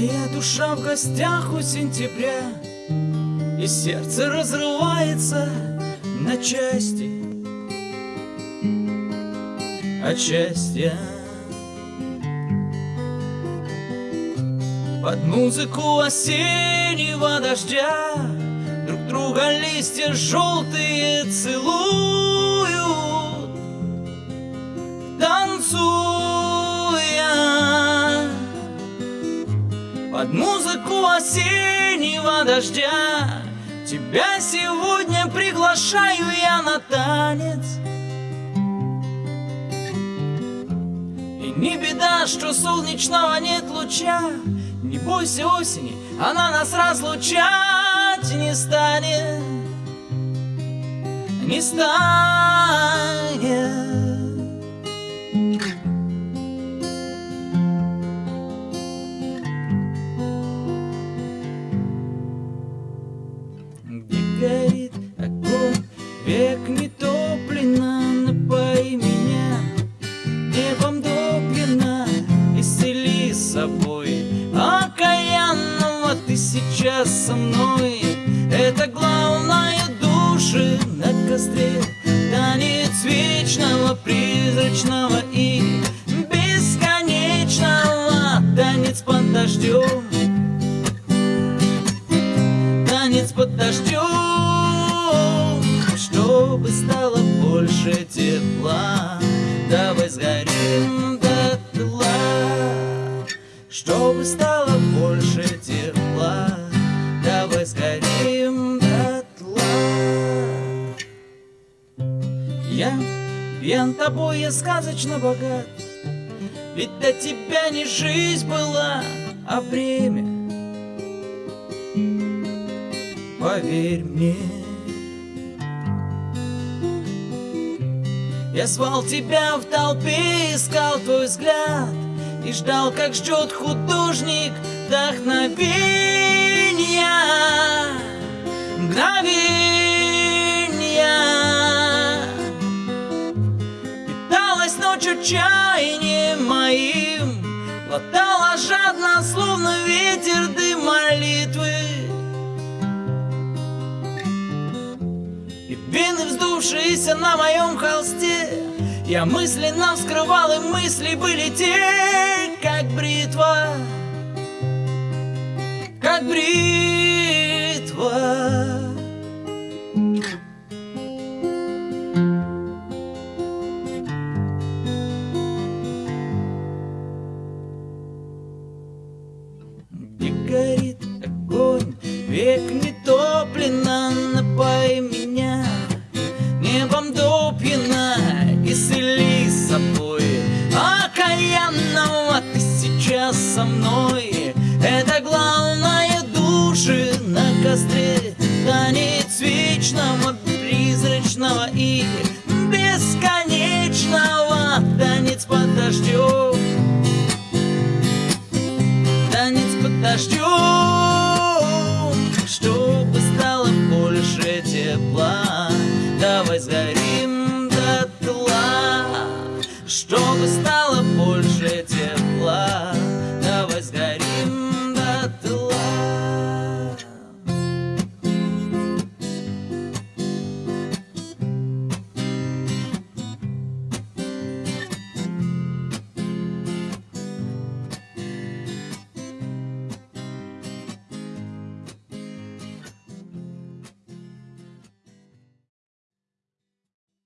Моя душа в гостях у сентября И сердце разрывается на части. От счастья Под музыку осеннего дождя Друг друга листья желтые целуют Под музыку осеннего дождя. Тебя сегодня приглашаю я на танец. И не беда, что солнечного нет луча. Не бойся осени, она нас разлучать не станет. Не станет сейчас со мной. Это главное души на костре. Танец вечного, призрачного и бесконечного. Танец под дождем. Танец под дождем. Чтобы стало больше тепла Давай сгорим дотла чтобы стало больше тепла Я пьян тобой, я сказочно богат. Ведь до тебя не жизнь была, а время. Поверь мне. Я звал тебя в толпе, искал твой взгляд и ждал, как ждет художник вдохновения. Мгновения Жадно, словно ветер дым молитвы И вены, вздувшиеся на моем холсте я мысленно вскрывал, и мысли были те, как бритва, как бритва. Век не топлено, напои меня. Небом допьяна исцели собой. Окаянного ты сейчас со мной. Это главное души на костре. Танец вечного, призрачного и бесконечного. Танец под дождем